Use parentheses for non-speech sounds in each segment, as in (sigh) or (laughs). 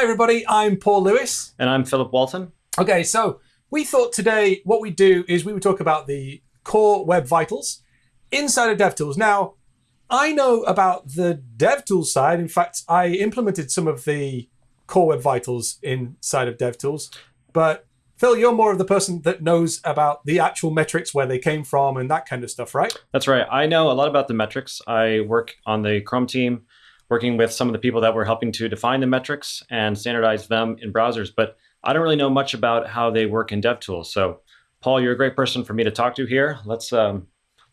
Hi, everybody. I'm Paul Lewis. And I'm Philip Walton. Okay, so we thought today what we'd do is we would talk about the core web vitals inside of DevTools. Now, I know about the DevTools side. In fact, I implemented some of the core web vitals inside of DevTools. But Phil, you're more of the person that knows about the actual metrics, where they came from, and that kind of stuff, right? That's right. I know a lot about the metrics. I work on the Chrome team working with some of the people that were helping to define the metrics and standardize them in browsers. But I don't really know much about how they work in DevTools. So, Paul, you're a great person for me to talk to here. Let's um,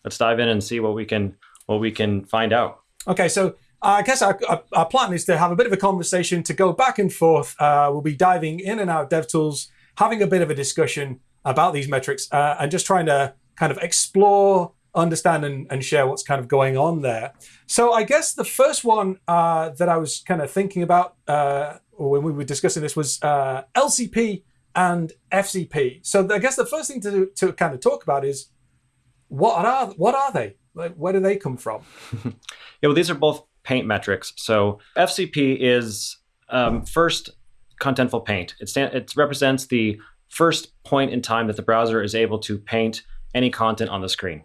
let's dive in and see what we can what we can find out. Okay, so I guess our, our, plan is to have a bit of a conversation to go back and forth. Uh, we'll be diving in and out of DevTools, having a bit of a discussion about these metrics, uh, and just trying to kind of explore understand and, and share what's kind of going on there. So I guess the first one uh, that I was kind of thinking about uh, when we were discussing this was uh, LCP and FCP. So I guess the first thing to, to kind of talk about is what are what are they? Like, where do they come from? (laughs) yeah, well, these are both paint metrics. So FCP is um, first contentful paint. It, stand, it represents the first point in time that the browser is able to paint any content on the screen.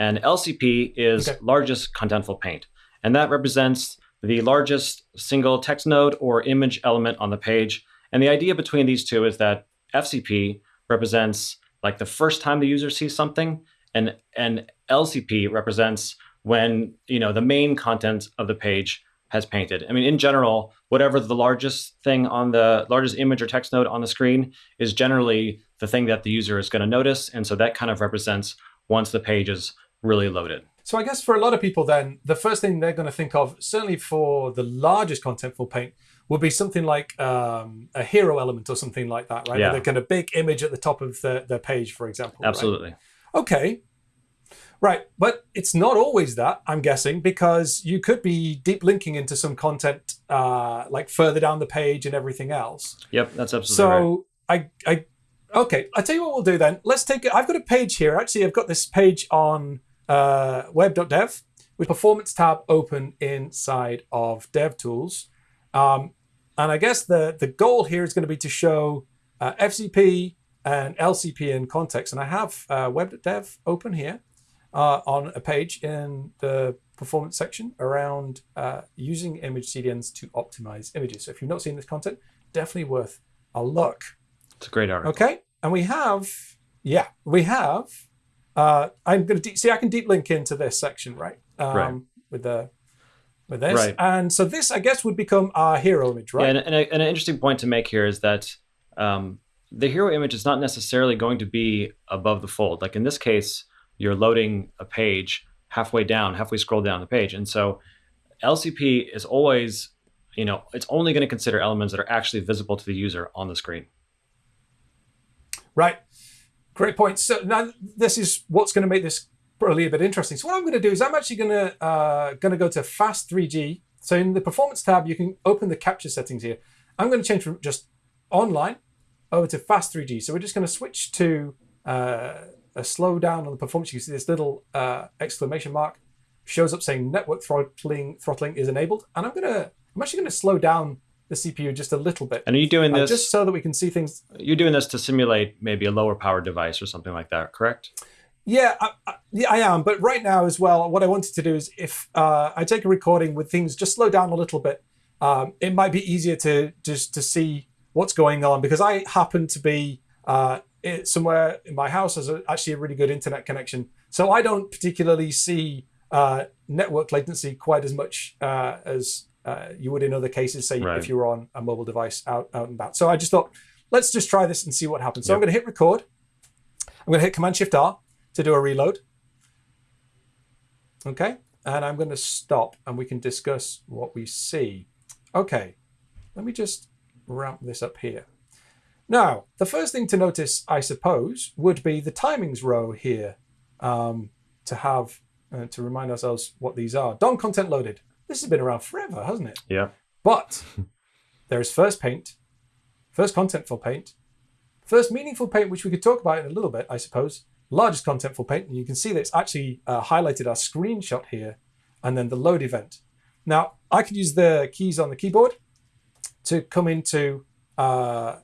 And LCP is okay. largest contentful paint. And that represents the largest single text node or image element on the page. And the idea between these two is that FCP represents like the first time the user sees something, and, and LCP represents when you know the main content of the page has painted. I mean, in general, whatever the largest thing on the largest image or text node on the screen is generally the thing that the user is going to notice. And so that kind of represents once the page is really loaded. So I guess for a lot of people, then the first thing they're going to think of, certainly for the largest contentful paint, would be something like um, a hero element or something like that, right? Yeah. The kind of big image at the top of the, the page, for example. Absolutely. Right? Okay. Right, but it's not always that, I'm guessing, because you could be deep linking into some content uh, like further down the page and everything else. Yep, that's absolutely so right. I, I, okay, I'll tell you what we'll do then. Let's take it. I've got a page here. Actually, I've got this page on uh, web.dev with performance tab open inside of DevTools. Um, and I guess the, the goal here is going to be to show uh, FCP and LCP in context. And I have uh, web.dev open here uh, on a page in the performance section around uh, using image CDNs to optimize images. So if you've not seen this content, definitely worth a look. It's a great article. Okay. And we have, yeah, we have uh, I'm going to see. I can deep link into this section, right? Um, right. With the with this, right. and so this, I guess, would become our hero image, right? Yeah, and, and, a, and an interesting point to make here is that um, the hero image is not necessarily going to be above the fold. Like in this case, you're loading a page halfway down, halfway scroll down the page, and so LCP is always, you know, it's only going to consider elements that are actually visible to the user on the screen. Right. Great point. So now this is what's going to make this probably a bit interesting. So what I'm going to do is I'm actually going to uh, going to go to Fast 3G. So in the Performance tab, you can open the capture settings here. I'm going to change from just online over to Fast 3G. So we're just going to switch to uh, a slowdown on the performance. You see this little uh, exclamation mark shows up saying network throttling throttling is enabled. And I'm going to I'm actually going to slow down the CPU just a little bit. And are you doing uh, this uh, just so that we can see things? You're doing this to simulate maybe a lower power device or something like that, correct? Yeah, I, I, yeah, I am. But right now as well, what I wanted to do is if uh, I take a recording with things just slow down a little bit, um, it might be easier to just to see what's going on because I happen to be uh, somewhere in my house has a, actually a really good internet connection, so I don't particularly see uh, network latency quite as much uh, as uh, you would in other cases, say right. if you were on a mobile device out, out and about. So I just thought, let's just try this and see what happens. So yep. I'm going to hit record. I'm going to hit Command Shift R to do a reload. Okay. And I'm going to stop and we can discuss what we see. Okay. Let me just ramp this up here. Now, the first thing to notice, I suppose, would be the timings row here um, to have, uh, to remind ourselves what these are. DOM content loaded. This has been around forever, hasn't it? Yeah. But there is first paint, first contentful paint, first meaningful paint, which we could talk about in a little bit, I suppose. Largest contentful paint, and you can see that it's actually uh, highlighted our screenshot here, and then the load event. Now, I could use the keys on the keyboard to come into uh,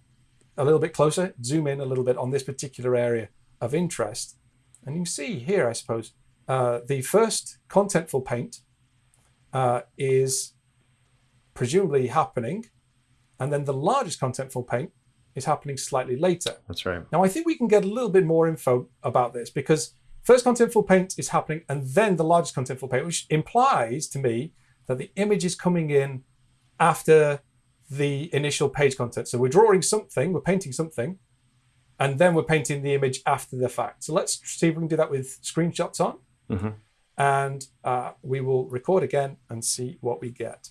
a little bit closer, zoom in a little bit on this particular area of interest. And you see here, I suppose, uh, the first contentful paint uh, is presumably happening. And then the largest contentful paint is happening slightly later. That's right. Now, I think we can get a little bit more info about this because first contentful paint is happening and then the largest contentful paint, which implies to me that the image is coming in after the initial page content. So we're drawing something, we're painting something, and then we're painting the image after the fact. So let's see if we can do that with screenshots on. Mhm. And uh, we will record again and see what we get.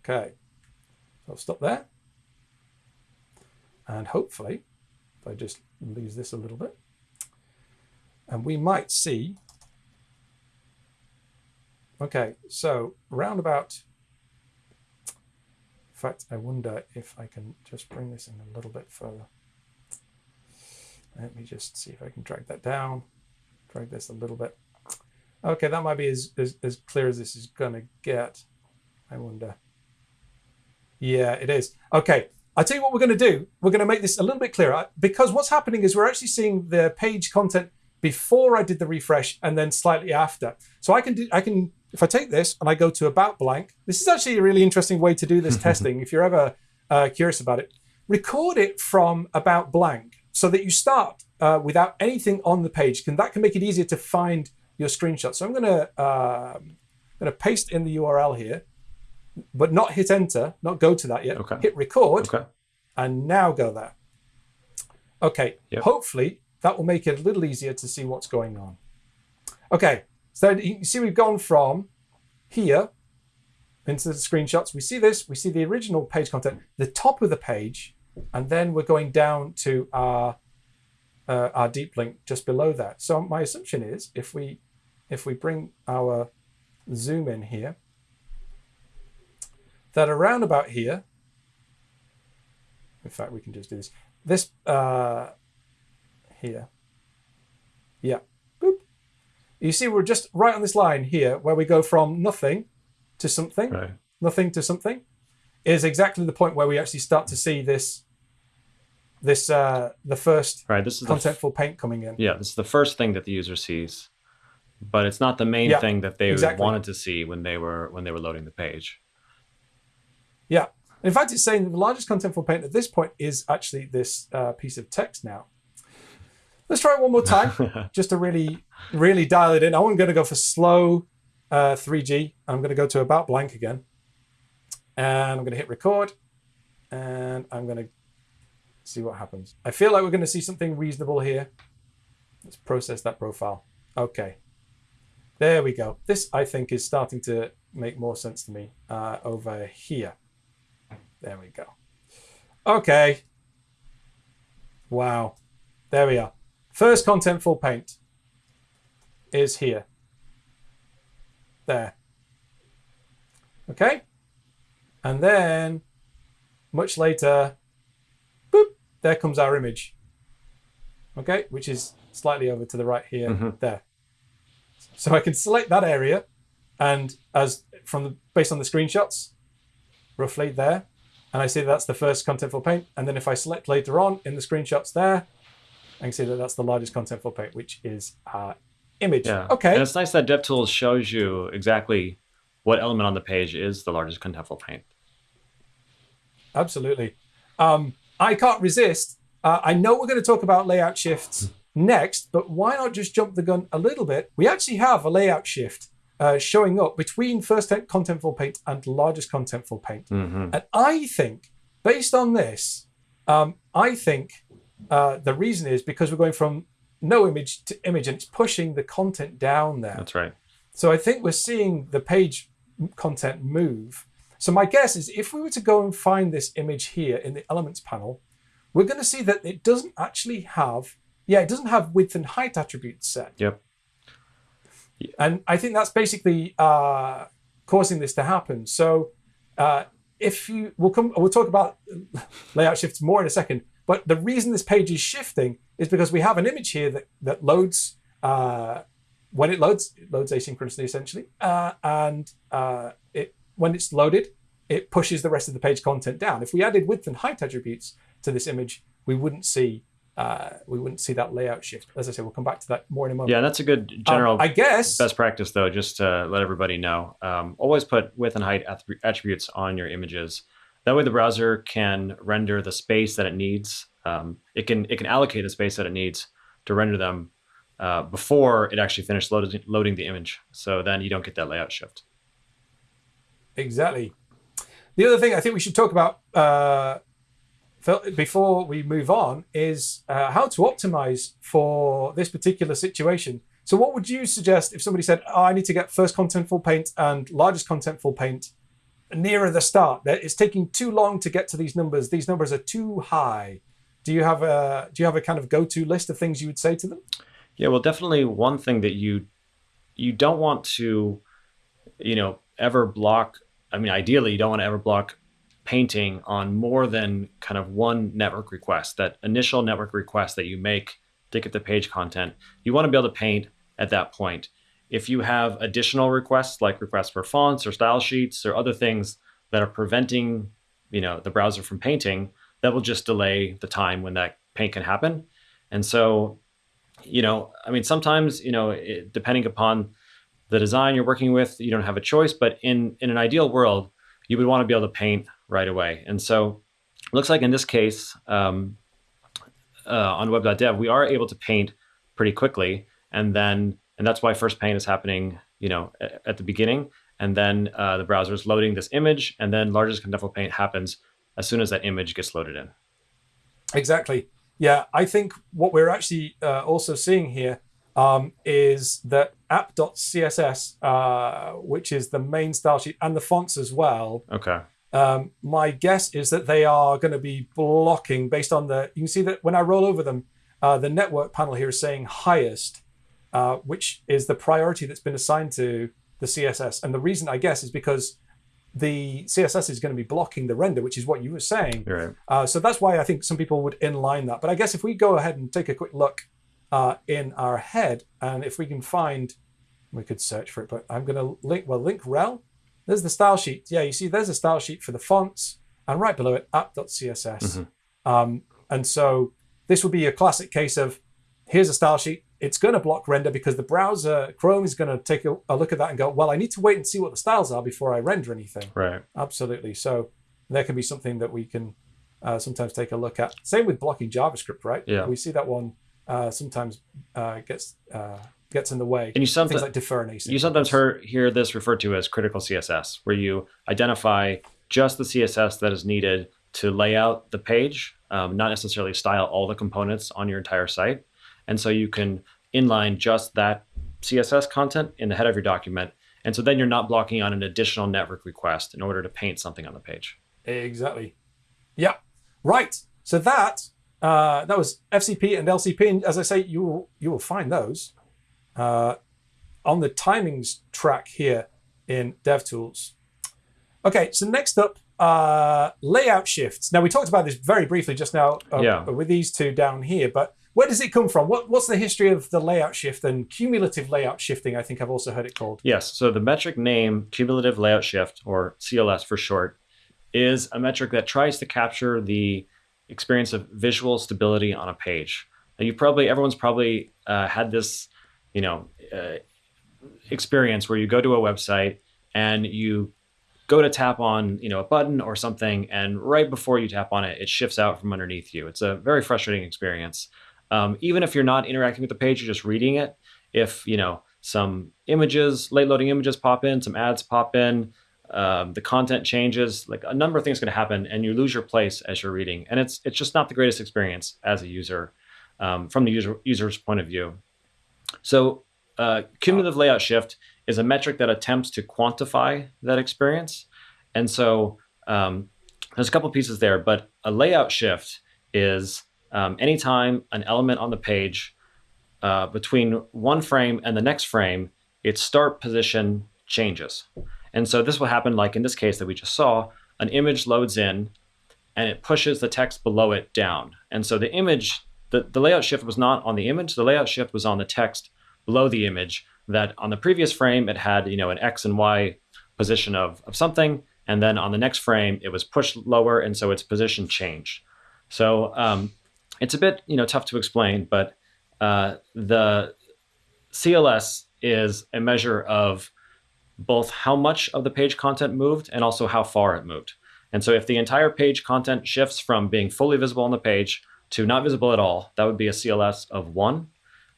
Okay, so I'll stop there. And hopefully, if I just lose this a little bit, and we might see. Okay, so roundabout. In fact, I wonder if I can just bring this in a little bit further. Let me just see if I can drag that down. Drag this a little bit. Okay, that might be as, as, as clear as this is going to get. I wonder. Yeah, it is. Okay, I'll tell you what we're going to do. We're going to make this a little bit clearer because what's happening is we're actually seeing the page content before I did the refresh and then slightly after. So I can do, I can, if I take this and I go to about blank, this is actually a really interesting way to do this (laughs) testing. If you're ever uh, curious about it, record it from about blank so that you start uh, without anything on the page. Can that can make it easier to find your screenshot. So I'm going to uh, going to paste in the URL here, but not hit enter, not go to that yet. Okay. Hit record Okay. and now go there. Okay, Yep. hopefully that will make it a little easier to see what's going on. Okay, so you see we've gone from here into the screenshots. We see this, we see the original page content, the top of the page, and then we're going down to our uh, our deep link just below that. So my assumption is if we if we bring our zoom in here, that around about here, in fact, we can just do this. This uh, here, yeah, boop. You see, we're just right on this line here where we go from nothing to something, Right. nothing to something, is exactly the point where we actually start to see this, this uh, the first Right. This is contentful paint coming in. yeah. This is the first thing that the user sees, but it's not the main Yeah, thing that they exactly. wanted to see when they were when they were loading the page. Yeah. In fact, it's saying the largest contentful paint at this point is actually this uh, piece of text now. Let's try it one more time, (laughs) just to really, really dial it in. I'm going to go for slow uh, 3G. I'm going to go to about blank again. And I'm going to hit record. And I'm going to see what happens. I feel like we're going to see something reasonable here. Let's process that profile. Okay. There we go. This, I think, is starting to make more sense to me uh, over here. There we go. Okay. Wow. There we are. First contentful paint is here. There. Okay. And then much later, there comes our image. Okay, which is slightly over to the right here. Mhm. There. So I can select that area and as from the based on the screenshots, roughly there, and I see that's the first contentful paint. And then if I select later on in the screenshots there, I can see that that's the largest contentful paint, which is our image. Yeah. Okay. And it's nice that DevTools shows you exactly what element on the page is the largest contentful paint. Absolutely. Um, I can't resist. Uh, I know we're going to talk about layout shifts next, but why not just jump the gun a little bit? We actually have a layout shift uh, showing up between first contentful paint and largest contentful paint. hmm And I think, based on this, um, I think uh, the reason is because we're going from no image to image and it's pushing the content down there. That's right. So I think we're seeing the page content move. So my guess is if we were to go and find this image here in the elements panel, we're going to see that it doesn't actually have, yeah, it doesn't have width and height attributes set. Yep. And I think that's basically uh, causing this to happen. So uh, if you, we'll come, we'll talk about layout shifts more in a second. But the reason this page is shifting is because we have an image here that that loads. Uh, when it loads, it loads asynchronously essentially, uh, and uh, it when it's loaded, it pushes the rest of the page content down. If we added width and height attributes to this image, we wouldn't see uh, we wouldn't see that layout shift. As I said, we'll come back to that more in a moment. Yeah, that's a good general. Um, I guess best practice though, just to let everybody know. Um, always put width and height attributes on your images. That way, the browser can render the space that it needs. Um, it can it can allocate the space that it needs to render them uh, before it actually finished loading, loading the image. So then you don't get that layout shift. Exactly. The other thing I think we should talk about uh, before we move on is uh, how to optimize for this particular situation. So, what would you suggest if somebody said, oh, I need to get first contentful paint and largest contentful paint nearer the start? It's taking too long to get to these numbers. These numbers are too high. Do you have a do you have a kind of go to list of things you would say to them? Yeah, well, definitely one thing that you you don't want to, you know, ever block. I mean, ideally, you don't want to ever block painting on more than kind of one network request. That initial network request that you make to get the page content, you want to be able to paint at that point. If you have additional requests like requests for fonts or style sheets or other things that are preventing, you know, the browser from painting, that will just delay the time when that paint can happen. And so you know, I mean, sometimes, you know, it, depending upon the design you're working with, you don't have a choice. But in in an ideal world, you would want to be able to paint right away. And so, it looks like in this case, um, uh, on web.dev, we are able to paint pretty quickly, and then and that's why first paint is happening, you know, at, at the beginning, and then uh, the browser is loading this image, and then largest contentful paint happens as soon as that image gets loaded in. Exactly. Yeah, I think what we're actually uh, also seeing here um, is that app.css, uh, which is the main style sheet, and the fonts as well. Okay. Um, my guess is that they are going to be blocking based on the. You can see that when I roll over them, uh, the network panel here is saying highest, uh, which is the priority that's been assigned to the CSS. And the reason, I guess, is because the CSS is going to be blocking the render, which is what you were saying. Right. Uh, so that's why I think some people would inline that. But I guess if we go ahead and take a quick look uh, in our head, and if we can find, we could search for it, but I'm going to link, well, link rel. There's the style sheet. Yeah, you see there's a style sheet for the fonts, and right below it, app.css. Mm-hmm. Um, and so this would be a classic case of here's a style sheet, it's going to block render because the browser Chrome is going to take a, a, look at that and go, well, I need to wait and see what the styles are before I render anything. Right. Absolutely. So there can be something that we can uh, sometimes take a look at. Same with blocking JavaScript, right? Yeah. We see that one uh, sometimes uh, gets uh, gets in the way. And you sometimes like defer and You sometimes hear, hear this referred to as critical CSS, where you identify just the CSS that is needed to lay out the page, um, not necessarily style all the components on your entire site. And so you can inline just that CSS content in the head of your document. And so then you're not blocking on an additional network request in order to paint something on the page. Exactly. Yeah. Right. So that uh, that was FCP and LCP, and as I say, you will you will find those uh, on the timings track here in DevTools. Okay, so next up, uh, layout shifts. Now we talked about this very briefly just now uh, yeah. with these two down here, but where does it come from? What, what's the history of the layout shift and cumulative layout shifting? I think I've also heard it called. Yes. So the metric name, cumulative layout shift, or CLS for short, is a metric that tries to capture the experience of visual stability on a page. Now you probably, everyone's probably uh, had this, you know, uh, experience where you go to a website and you go to tap on you know a button or something and right before you tap on it it shifts out from underneath you it's a very frustrating experience um, even if you're not interacting with the page, you're just reading it. If you know some images, late loading images pop in, some ads pop in, um, the content changes, like a number of things going to happen, and you lose your place as you're reading. And it's it's just not the greatest experience as a user um, from the user user's point of view. So uh, cumulative layout shift is a metric that attempts to quantify that experience. And so um, there's a couple pieces there, but a layout shift is um, anytime an element on the page uh, between one frame and the next frame, its start position changes. And so this will happen like in this case that we just saw, an image loads in and it pushes the text below it down. And so the image, the, the layout shift was not on the image, the layout shift was on the text below the image that on the previous frame, it had, you know, an X and Y position of, of something. and then on the next frame it was pushed lower, and so its position changed. So um, it's a bit you know tough to explain, but uh, the CLS is a measure of both how much of the page content moved and also how far it moved. And so if the entire page content shifts from being fully visible on the page to not visible at all, that would be a CLS of one.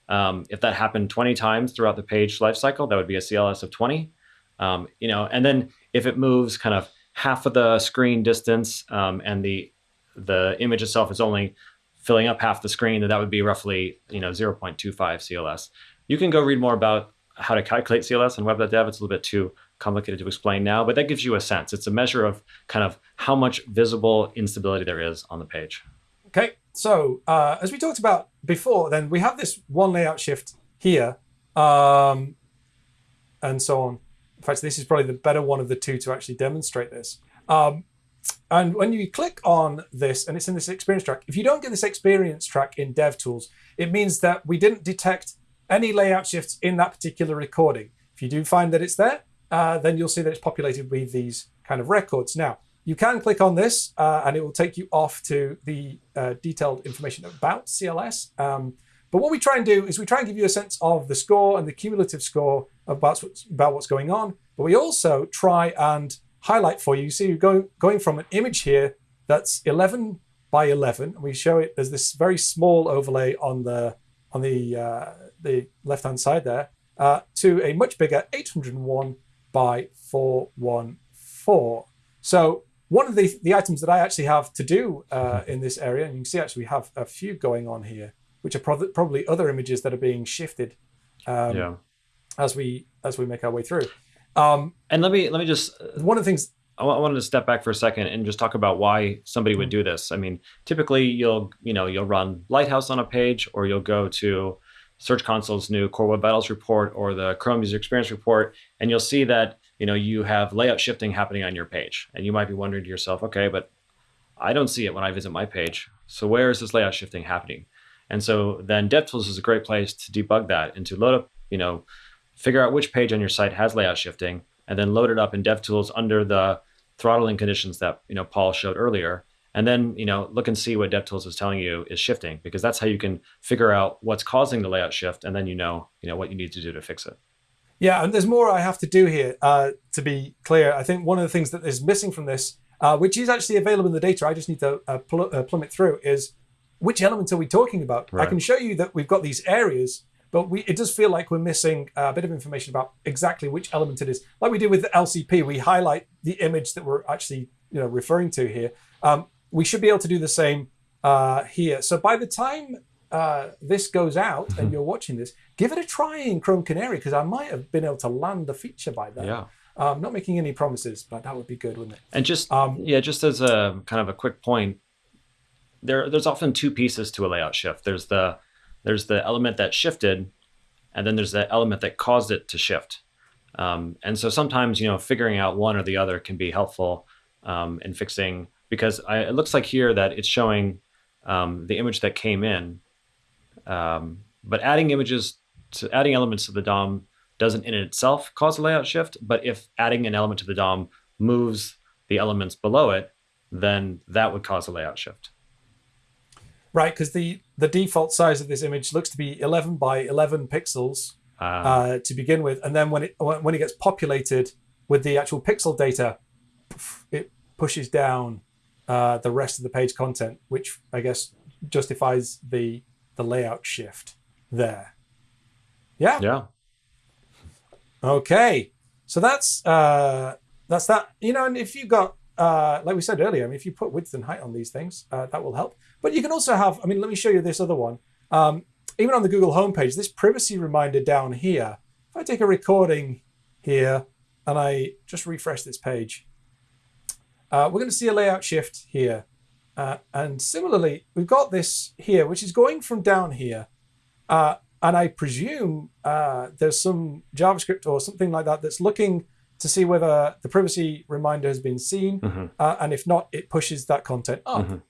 Um, if that happened 20 times throughout the page lifecycle, that would be a CLS of 20. Um, you know, and then if it moves kind of half of the screen distance um, and the the image itself is only filling up half the screen, then that would be roughly you know 0.25 CLS. You can go read more about how to calculate CLS on web.dev. It's a little bit too complicated to explain now, but that gives you a sense. It's a measure of kind of how much visible instability there is on the page. Okay, so uh, as we talked about before, then we have this one layout shift here, um, and so on. In fact, this is probably the better one of the two to actually demonstrate this. Um, and when you click on this, and it's in this experience track, if you don't get this experience track in DevTools, it means that we didn't detect any layout shifts in that particular recording. If you do find that it's there, uh, then you'll see that it's populated with these kind of records. Now, you can click on this uh, and it will take you off to the uh, detailed information about CLS. Um, but what we try and do is we try and give you a sense of the score and the cumulative score about what's, about what's going on. But we also try and highlight for you. See, you're going, going from an image here that's 11 by 11. And we show it as this very small overlay on the on the uh, the left hand side there uh, to a much bigger 801 by 414. So one of the, the items that I actually have to do uh, in this area, and you can see actually we have a few going on here, which are pro probably other images that are being shifted um, yeah. as we as we make our way through. Um, and let me let me just uh, one of the things I wanted to step back for a second and just talk about why somebody would do this. I mean, typically you'll you know you'll run Lighthouse on a page, or you'll go to Search Console's new Core Web Vitals report or the Chrome User Experience report, and you'll see that you know you have layout shifting happening on your page, and you might be wondering to yourself, okay, but I don't see it when I visit my page. So where is this layout shifting happening? And so then DevTools is a great place to debug that and to load up, you know, figure out which page on your site has layout shifting, and then load it up in DevTools under the throttling conditions that you know Paul showed earlier, and then you know look and see what DevTools is telling you is shifting because that's how you can figure out what's causing the layout shift, and then you know you know what you need to do to fix it. Yeah, and there's more I have to do here uh, to be clear. I think one of the things that is missing from this, uh, which is actually available in the data, I just need to uh, pl uh, plummet through, is which element are we talking about? Right. I can show you that we've got these areas, but we, it does feel like we're missing a bit of information about exactly which element it is. Like we did with the LCP, we highlight the image that we're actually you know referring to here. Um, we should be able to do the same uh, here. So by the time uh, this goes out and mm-hmm. you're watching this, give it a try in Chrome Canary because I might have been able to land the feature by then. Yeah. Um, not making any promises, but that would be good, wouldn't it? And just um, yeah, just as a kind of a quick point, there there's often two pieces to a layout shift. There's the there's the element that shifted, and then there's the element that caused it to shift. Um, and so sometimes you know figuring out one or the other can be helpful um, in fixing because I, it looks like here that it's showing um, the image that came in, um, but adding images to adding elements to the DOM doesn't in itself cause a layout shift. But if adding an element to the DOM moves the elements below it, then that would cause a layout shift. Right, because the the default size of this image looks to be 11 by 11 pixels uh, uh, to begin with, and then when it when it gets populated with the actual pixel data, it pushes down uh, the rest of the page content, which I guess justifies the the layout shift there. Yeah. Yeah. Okay. So that's uh, that's that. You know, and if you've got uh, like we said earlier, I mean, if you put width and height on these things, uh, that will help. But you can also have. I mean, let me show you this other one. Um, even on the Google homepage, this privacy reminder down here. If I take a recording here and I just refresh this page, uh, we're going to see a layout shift here. Uh, and similarly, we've got this here, which is going from down here. Uh, and I presume uh, there's some JavaScript or something like that that's looking to see whether the privacy reminder has been seen. Mm -hmm. and if not, it pushes that content up. Mm -hmm.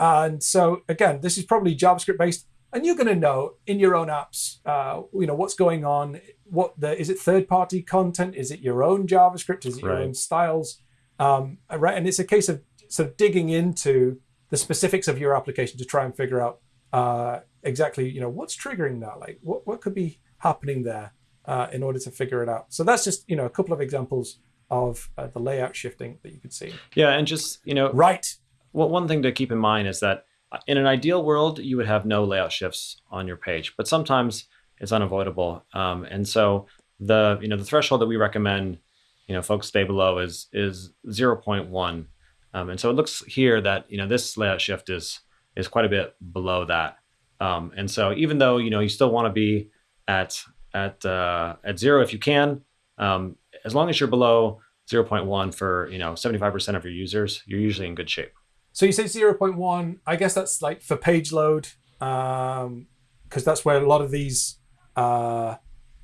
And so again, this is probably JavaScript based. And you're going to know in your own apps, uh, you know, what's going on. What the is it third party content? Is it your own JavaScript? Is it your own styles? Um, right, and it's a case of sort of digging into the specifics of your application to try and figure out uh, exactly, you know, what's triggering that. Like, what what could be happening there uh, in order to figure it out. So that's just you know a couple of examples of uh, the layout shifting that you could see. Yeah, and just you know, right. Well, one thing to keep in mind is that uh, in an ideal world, you would have no layout shifts on your page, but sometimes it's unavoidable. Um, and so the you know the threshold that we recommend you know folks stay below is is 0.1 um, and so it looks here that you know this layout shift is is quite a bit below that. Um, and so even though you know you still want to be at at uh, at zero if you can um, as long as you're below 0.1 for you know 75% of your users you're usually in good shape. So you say 0.1 i guess that's like for page load because um, that's where a lot of these uh,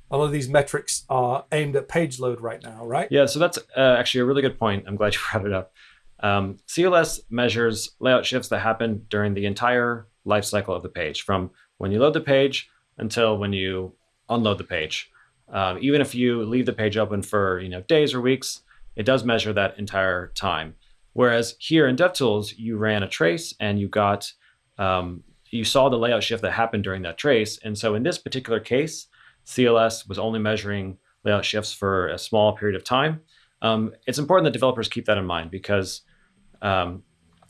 a lot of these metrics are aimed at page load right now, right? Yeah, so that's uh, actually a really good point. I'm glad you (laughs) brought it up. Um, CLS measures layout shifts that happen during the entire life cycle of the page, from when you load the page until when you unload the page. Um, even if you leave the page open for you know days or weeks, it does measure that entire time. Whereas here in DevTools, you ran a trace and you got um, you saw the layout shift that happened during that trace. And so in this particular case, CLS was only measuring layout shifts for a small period of time. Um, it's important that developers keep that in mind because um,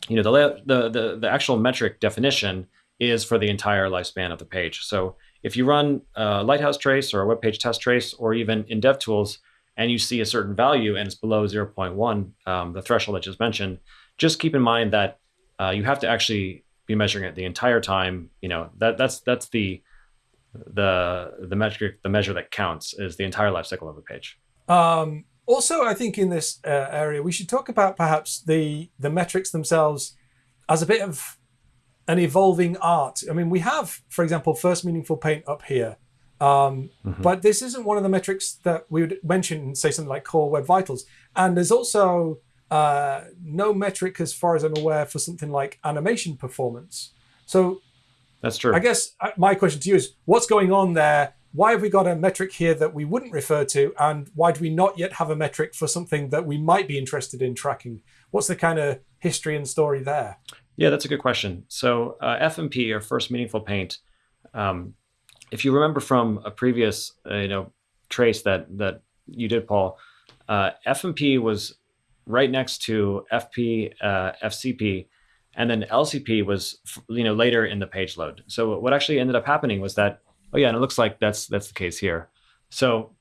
you know the, layout, the, the the actual metric definition is for the entire lifespan of the page. So if you run a Lighthouse trace or a web page test trace, or even in DevTools, and you see a certain value and it's below 0.1, um, the threshold I just mentioned, just keep in mind that uh, you have to actually be measuring it the entire time. You know that that's that's the the the metric the measure that counts is the entire life cycle of a page. Um, also, I think in this uh, area we should talk about perhaps the the metrics themselves as a bit of an evolving art. I mean, we have, for example, first meaningful paint up here, um, mm-hmm. but this isn't one of the metrics that we would mention, say something like core web vitals. And there's also uh, no metric, as far as I'm aware, for something like animation performance. So that's true. I guess uh, my question to you is what's going on there? Why have we got a metric here that we wouldn't refer to? And why do we not yet have a metric for something that we might be interested in tracking? What's the kind of history and story there? Yeah, that's a good question. So, uh, FMP, or First Meaningful Paint, um, if you remember from a previous uh, you know trace that that you did, Paul, uh, FMP was right next to FP, uh, FCP, and then LCP was you know later in the page load. So what actually ended up happening was that oh yeah, and it looks like that's that's the case here. So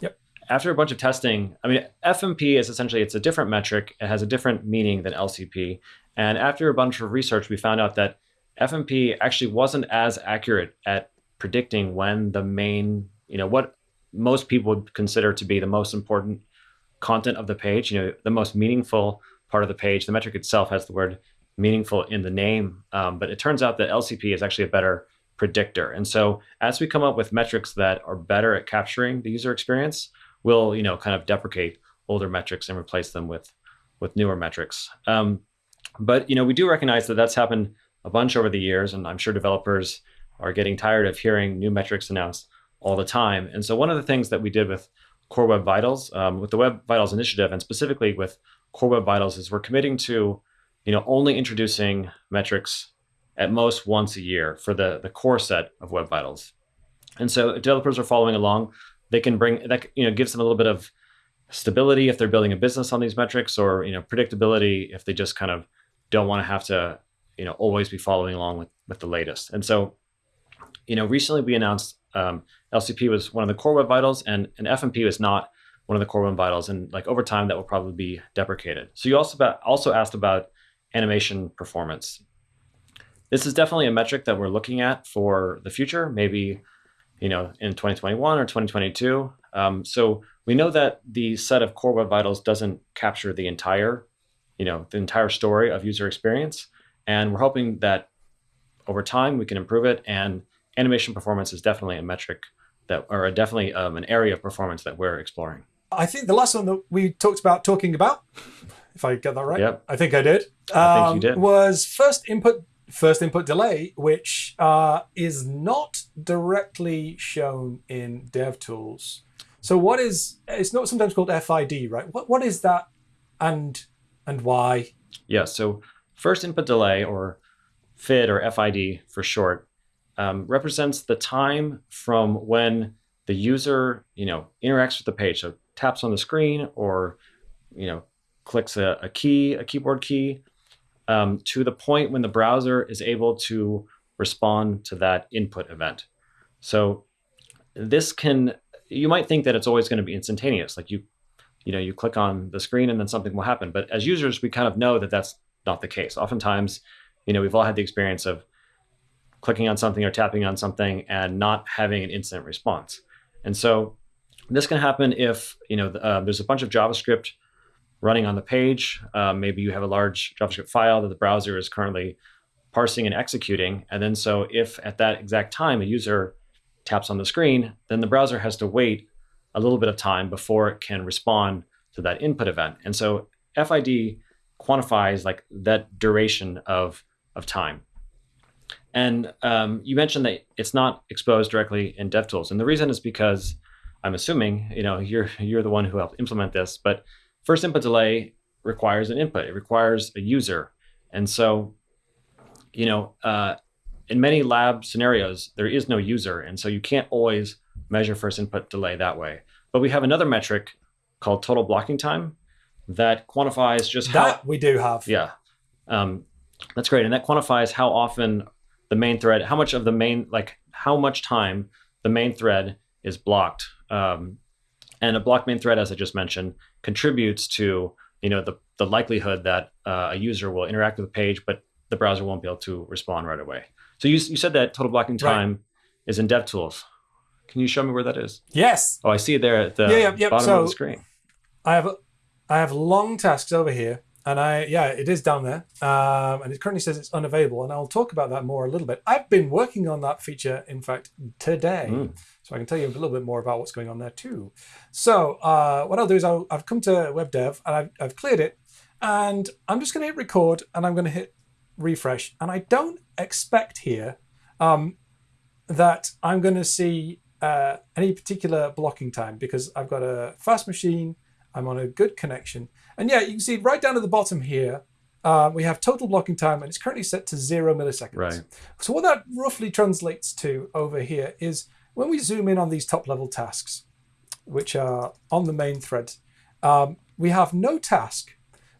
yep. after a bunch of testing, I mean FMP is essentially it's a different metric. It has a different meaning than LCP. And after a bunch of research, we found out that FMP actually wasn't as accurate at predicting when the main, you know, what most people would consider to be the most important content of the page, you know, the most meaningful part of the page. The metric itself has the word meaningful in the name. Um, but it turns out that LCP is actually a better predictor. And so as we come up with metrics that are better at capturing the user experience, we'll you know kind of deprecate older metrics and replace them with with newer metrics. Um, but you know we do recognize that that's happened a bunch over the years, and I'm sure developers are getting tired of hearing new metrics announced all the time. And so one of the things that we did with Core Web Vitals, um, with the Web Vitals initiative, and specifically with Core Web Vitals, is we're committing to you know, only introducing metrics at most once a year for the, the core set of Web Vitals. And so if developers are following along. They can bring that, you know, gives them a little bit of stability if they're building a business on these metrics or, you know, predictability if they just kind of don't want to have to, you know, always be following along with, with the latest. And so, you know, recently we announced um, LCP was one of the core Web Vitals and, and FMP was not one of the core Web Vitals. And like over time, that will probably be deprecated. So you also about, also asked about animation performance. This is definitely a metric that we're looking at for the future, maybe you know in 2021 or 2022. Um, so we know that the set of core web vitals doesn't capture the entire, you know, the entire story of user experience, and we're hoping that over time we can improve it. And animation performance is definitely a metric that, or definitely um, an area of performance that we're exploring. I think the last one that we talked about talking about if I get that right. Yep. I think I did. I think you um, did. Was first input first input delay, which uh, is not directly shown in DevTools. So what is it's not sometimes called FID, right? What what is that and and why? Yeah. So first input delay, or FID or FID for short, um, represents the time from when the user, you know, interacts with the page. So taps on the screen or, you know, clicks a, a key, a keyboard key, um, to the point when the browser is able to respond to that input event. So this can, you might think that it's always going to be instantaneous. Like you, you know, you click on the screen and then something will happen. But as users, we kind of know that that's not the case. Oftentimes, you know, we've all had the experience of clicking on something or tapping on something and not having an instant response. And so this can happen if, you know, uh, there's a bunch of JavaScript running on the page. Uh, maybe you have a large JavaScript file that the browser is currently parsing and executing. And then so if at that exact time a user taps on the screen, then the browser has to wait a little bit of time before it can respond to that input event. And so FID quantifies like that duration of, of time. And um, you mentioned that it's not exposed directly in DevTools. And the reason is because I'm assuming, you know, you're, you're the one who helped implement this, but first input delay requires an input. It requires a user. And so, you know, uh, in many lab scenarios, there is no user. And so you can't always measure first input delay that way. But we have another metric called total blocking time that quantifies just that how we do have. Yeah. Um, that's great. And that quantifies how often the main thread, how much of the main, like how much time the main thread is blocked. Um, and a blocked main thread, as I just mentioned, contributes to you know the, the likelihood that uh, a user will interact with the page, but the browser won't be able to respond right away. So you, you said that total blocking time right. is in DevTools. Can you show me where that is? Yes. Oh, I see it there at the yeah, yeah, yeah. bottom so of the screen. I have I have long tasks over here, and I yeah, it is down there, um, and it currently says it's unavailable, and I'll talk about that more a little bit. I've been working on that feature, in fact, today, mm. so I can tell you a little bit more about what's going on there too. So uh, what I'll do is i have come to web dev and I've, I've cleared it, and I'm just going to hit record, and I'm going to hit refresh, and I don't expect here um, that I'm going to see uh, any particular blocking time because I've got a fast machine, I'm on a good connection. And yeah, you can see right down at the bottom here, uh, we have total blocking time and it's currently set to zero milliseconds. Right. So what that roughly translates to over here is when we zoom in on these top level tasks, which are on the main thread, um, we have no task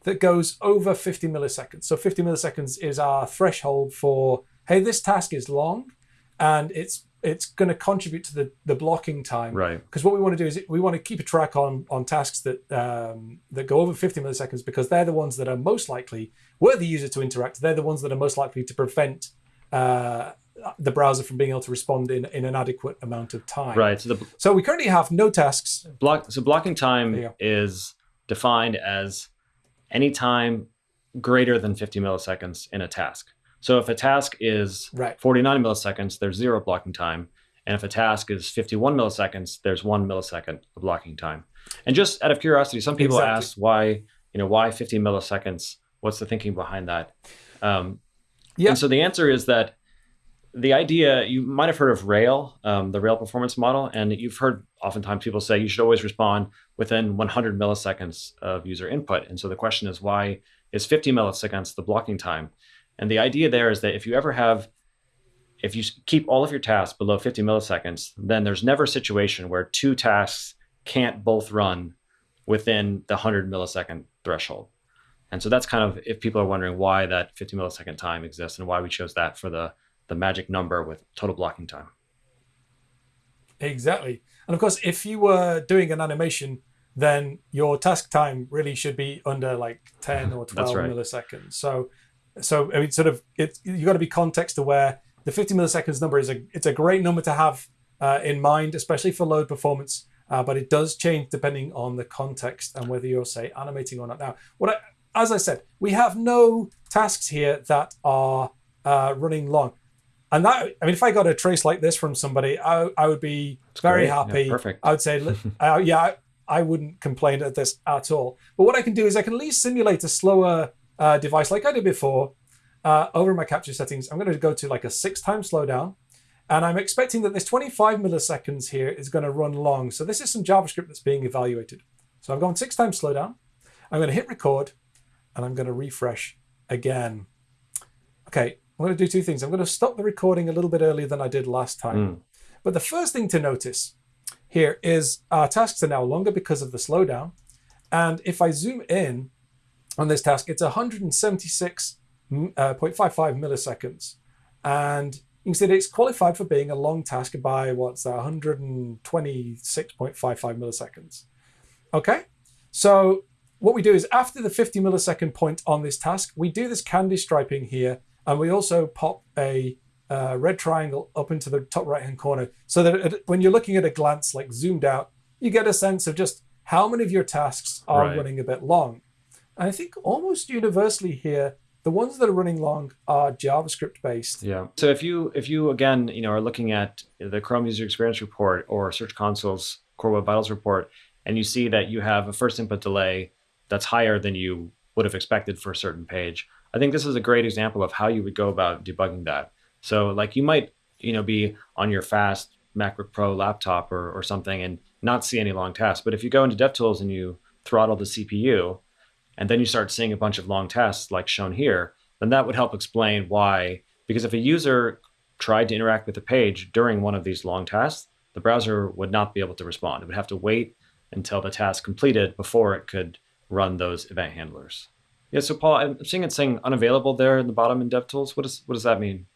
that goes over 50 milliseconds. So 50 milliseconds is our threshold for, hey, this task is long and it's it's going to contribute to the, the blocking time. Right. Because what we want to do is we want to keep a track on on tasks that um, that go over 50 milliseconds because they're the ones that are most likely, were the user to interact, they're the ones that are most likely to prevent uh, the browser from being able to respond in, in an adequate amount of time. Right. So, the, so we currently have no tasks. Block, so blocking time is defined as any time greater than 50 milliseconds in a task. So if a task is right. 49 milliseconds, there's zero blocking time. And if a task is 51 milliseconds, there's one millisecond of blocking time. And just out of curiosity, some people exactly. ask why, you know, why 50 milliseconds? What's the thinking behind that? Um, yeah. And so the answer is that the idea, you might have heard of Rail, um, the Rail performance model, and you've heard oftentimes people say you should always respond within 100 milliseconds of user input. And so the question is, why is 50 milliseconds the blocking time? And the idea there is that if you ever have, if you keep all of your tasks below 50 milliseconds, then there's never a situation where two tasks can't both run within the 100 millisecond threshold. And so that's kind of if people are wondering why that 50 millisecond time exists and why we chose that for the, the magic number with total blocking time. Exactly. And of course, if you were doing an animation, then your task time really should be under like 10 or (laughs) 12 right. milliseconds. So so I mean, sort of, it, you got to be context aware. The 50 milliseconds number is a it's a great number to have uh, in mind, especially for load performance. Uh, but it does change depending on the context and whether you're say animating or not. Now, what I, as I said, we have no tasks here that are uh, running long. And that, I mean, if I got a trace like this from somebody, I, I would be That's very great. happy. Yeah, perfect. I would say, (laughs) uh, yeah, I, I, wouldn't complain at this at all. But what I can do is I can at least simulate a slower uh, device like I did before, uh, over my capture settings, I'm going to go to like a six times slowdown. And I'm expecting that this 25 milliseconds here is going to run long. So this is some JavaScript that's being evaluated. So I've gone six times slowdown. I'm going to hit record and I'm going to refresh again. Okay, I'm going to do two things. I'm going to stop the recording a little bit earlier than I did last time. Mm. But the first thing to notice here is our tasks are now longer because of the slowdown. And if I zoom in on this task, it's 176.55 uh, milliseconds. And you can see that it's qualified for being a long task by what's that, 126.55 milliseconds. Okay, so what we do is after the 50 millisecond point on this task, we do this candy striping here, and we also pop a uh, red triangle up into the top right hand corner so that it, when you're looking at a glance, like zoomed out, you get a sense of just how many of your tasks are Right. running a bit long. I think almost universally here, the ones that are running long are JavaScript based. Yeah. So if you if you again you know are looking at the Chrome User Experience Report or Search Console's Core Web Vitals report, and you see that you have a first input delay that's higher than you would have expected for a certain page, I think this is a great example of how you would go about debugging that. So like you might you know be on your fast MacBook Pro laptop or or something and not see any long tasks, but if you go into DevTools and you throttle the CPU, and then you start seeing a bunch of long tasks like shown here, then that would help explain why. Because if a user tried to interact with the page during one of these long tasks, the browser would not be able to respond. It would have to wait until the task completed before it could run those event handlers. Yeah, so Paul, I'm seeing it saying unavailable there in the bottom in DevTools. What, is, what does that mean?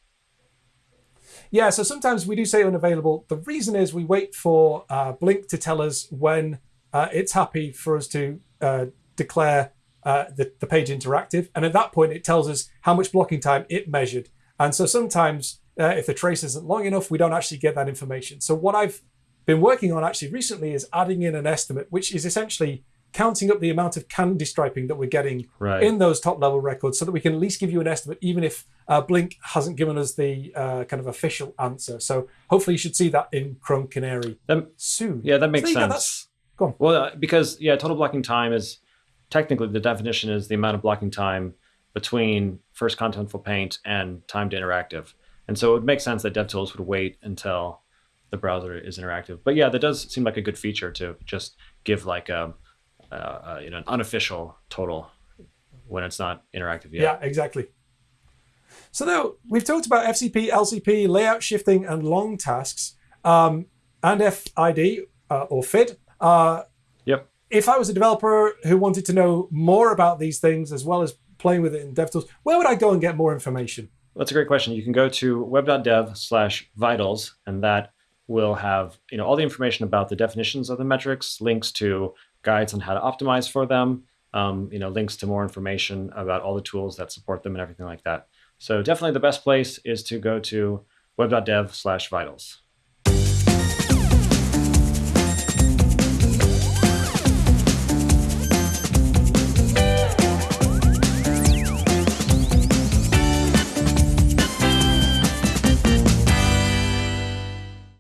Yeah, so sometimes we do say unavailable. The reason is we wait for uh, Blink to tell us when uh, it's happy for us to uh, declare uh, the, the page interactive. And at that point, it tells us how much blocking time it measured. And so sometimes, uh, if the trace isn't long enough, we don't actually get that information. So, what I've been working on actually recently is adding in an estimate, which is essentially counting up the amount of candy striping that we're getting Right. in those top level records so that we can at least give you an estimate, even if uh, Blink hasn't given us the uh, kind of official answer. So hopefully you should see that in Chrome Canary soon. Yeah, that makes go, sense. that's- go on. Well, uh, because yeah, total blocking time is technically the definition is the amount of blocking time between first contentful paint and time to interactive. And so it would make sense that DevTools would wait until the browser is interactive. But yeah, that does seem like a good feature to just give like a, uh, uh, you know an unofficial total when it's not interactive yet. Yeah, exactly. So now we've talked about FCP, LCP, layout shifting, and long tasks, um, and FID uh, or FID. Uh, Yep. If I was a developer who wanted to know more about these things as well as playing with it in DevTools, where would I go and get more information? That's a great question. You can go to web.dev slash vitals, and that will have you know all the information about the definitions of the metrics, links to guides on how to optimize for them, um, you know, links to more information about all the tools that support them and everything like that. So definitely the best place is to go to web.dev slash vitals.